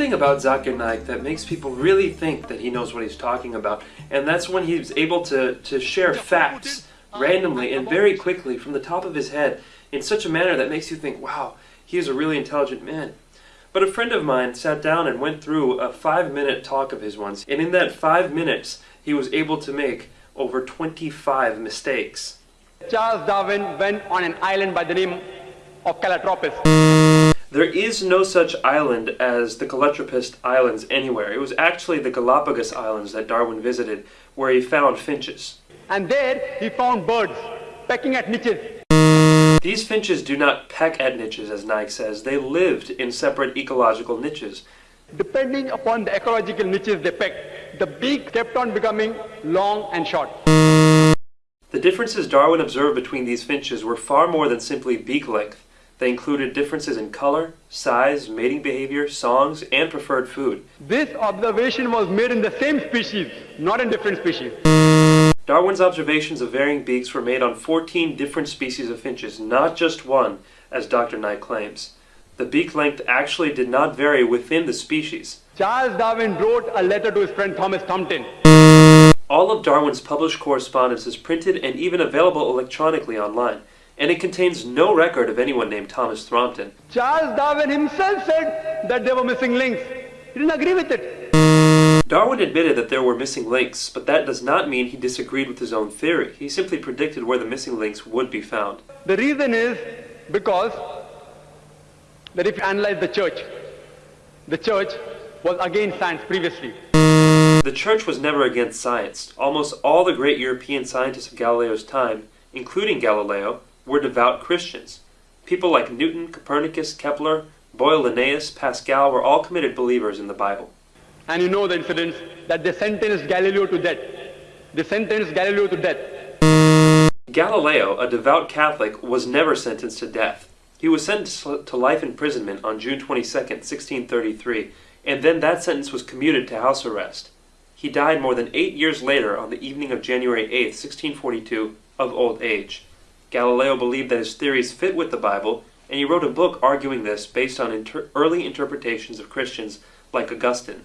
Thing about Zakir Naik that makes people really think that he knows what he's talking about, and that's when he's able to, to share facts randomly and very quickly from the top of his head in such a manner that makes you think, wow, he is a really intelligent man. But a friend of mine sat down and went through a five minute talk of his once, and in that five minutes, he was able to make over 25 mistakes. Charles Darwin went on an island by the name of Calotropis. There is no such island as the Calotropist Islands anywhere. It was actually the Galapagos Islands that Darwin visited, where he found finches. And there he found birds pecking at niches. These finches do not peck at niches, as Naik says. They lived in separate ecological niches. Depending upon the ecological niches they pecked, the beak kept on becoming long and short. The differences Darwin observed between these finches were far more than simply beak length. They included differences in color, size, mating behavior, songs, and preferred food. This observation was made in the same species, not in different species. Darwin's observations of varying beaks were made on 14 different species of finches, not just one, as Dr. Naik claims. The beak length actually did not vary within the species. Charles Darwin wrote a letter to his friend Thomas Thompson. All of Darwin's published correspondence is printed and even available electronically online and it contains no record of anyone named Thomas Thrompton. Charles Darwin himself said that there were missing links. He didn't agree with it. Darwin admitted that there were missing links, but that does not mean he disagreed with his own theory. He simply predicted where the missing links would be found. The reason is because that if you analyze the church, the church was against science previously. The church was never against science. Almost all the great European scientists of Galileo's time, including Galileo, were devout Christians. People like Newton, Copernicus, Kepler, Boyle Linnaeus, Pascal were all committed believers in the Bible. And you know the incidents that they sentenced Galileo to death. They sentenced Galileo to death. Galileo, a devout Catholic, was never sentenced to death. He was sentenced to life imprisonment on June 22, 1633, and then that sentence was commuted to house arrest. He died more than eight years later on the evening of January 8, 1642, of old age. Galileo believed that his theories fit with the Bible, and he wrote a book arguing this based on inter early interpretations of Christians like Augustine.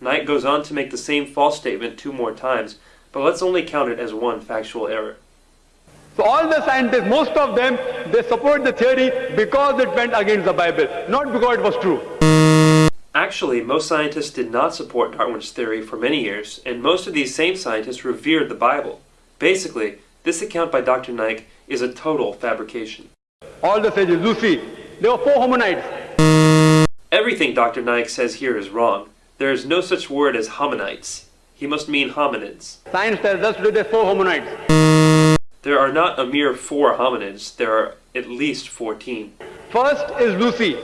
Naik goes on to make the same false statement two more times, but let's only count it as one factual error. So all the scientists, most of them, they support the theory because it went against the Bible, not because it was true. Actually, most scientists did not support Darwin's theory for many years, and most of these same scientists revered the Bible. Basically, this account by Dr. Naik is a total fabrication. All the sages, Lucy, there were four hominids. Everything Dr. Naik says here is wrong. There is no such word as hominites. He must mean hominids. Science tells us today there are four hominids. There are not a mere four hominids, there are at least 14. First is Lucy,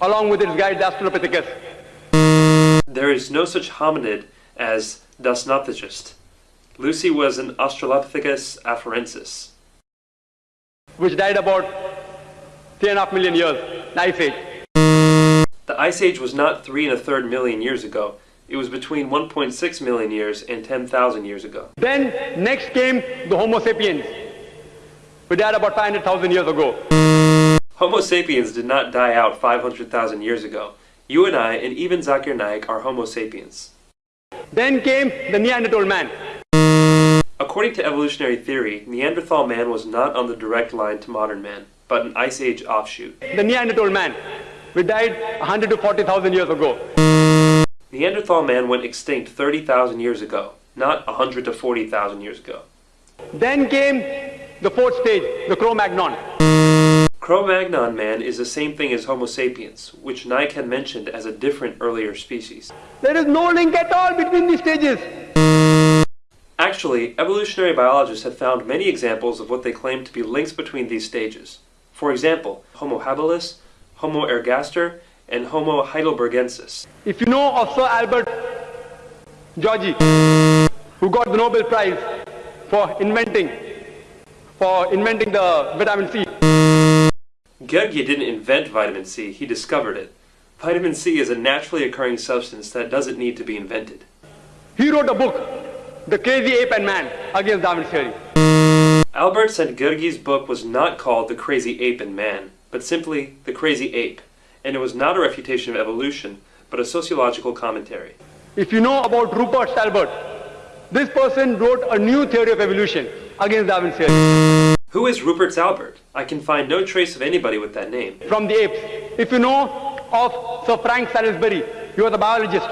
along with its guide, the Australopithecus. There is no such hominid as Dasnopithecus. Lucy was an Australopithecus afarensis. Which died about three and a half million years, Ice Age. The Ice Age was not three and a third million years ago. It was between 1.6 million years and 10,000 years ago. Then next came the Homo sapiens, who died about 500,000 years ago. Homo sapiens did not die out 500,000 years ago. You and I, and even Zakir Naik, are Homo sapiens. Then came the Neanderthal man, According to evolutionary theory, Neanderthal man was not on the direct line to modern man, but an Ice Age offshoot. The Neanderthal man, we died 100 to 40,000 years ago. Neanderthal man went extinct 30,000 years ago, not 100 to 40,000 years ago. Then came the fourth stage, the Cro-Magnon. Cro-Magnon man is the same thing as Homo sapiens, which Naik had mentioned as a different earlier species. There is no link at all between these stages. Actually, evolutionary biologists have found many examples of what they claim to be links between these stages. For example, Homo habilis, Homo ergaster, and Homo heidelbergensis. If you know of Sir Albert Georgi, who got the Nobel Prize for inventing, for inventing the vitamin C. Georgi didn't invent vitamin C, he discovered it. Vitamin C is a naturally occurring substance that doesn't need to be invented. He wrote a book the Crazy Ape and Man against Darwin's theory. Albert Szent-Györgyi's book was not called The Crazy Ape and Man, but simply The Crazy Ape, and it was not a refutation of evolution, but a sociological commentary. If you know about Rupert Stalbert, this person wrote a new theory of evolution against Darwin's theory. Who is Rupert Albert? I can find no trace of anybody with that name. From the apes. If you know of Sir Frank Salisbury, you are the biologist.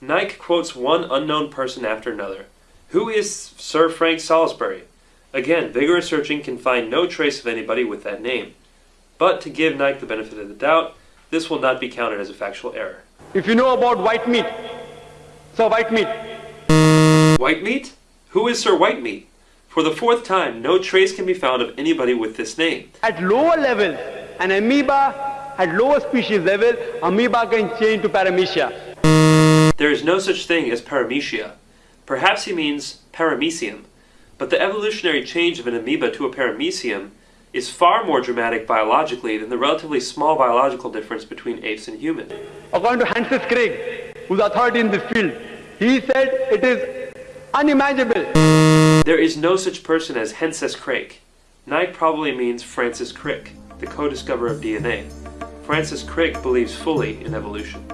Naik quotes one unknown person after another. Who is Sir Frank Salisbury? Again, vigorous searching can find no trace of anybody with that name. But to give Naik the benefit of the doubt, this will not be counted as a factual error. If you know about white meat, Sir White Meat, White Meat? Who is Sir White Meat? For the fourth time, no trace can be found of anybody with this name. at lower levels, an amoeba at lower species level, amoeba can change to paramecia. There is no such thing as paramecia. Perhaps he means paramecium, but the evolutionary change of an amoeba to a paramecium is far more dramatic biologically than the relatively small biological difference between apes and humans. According to Francis Crick, who's authority in this field, he said it is unimaginable. There is no such person as Henses Crick. Naik probably means Francis Crick, the co-discoverer of DNA. Francis Crick believes fully in evolution.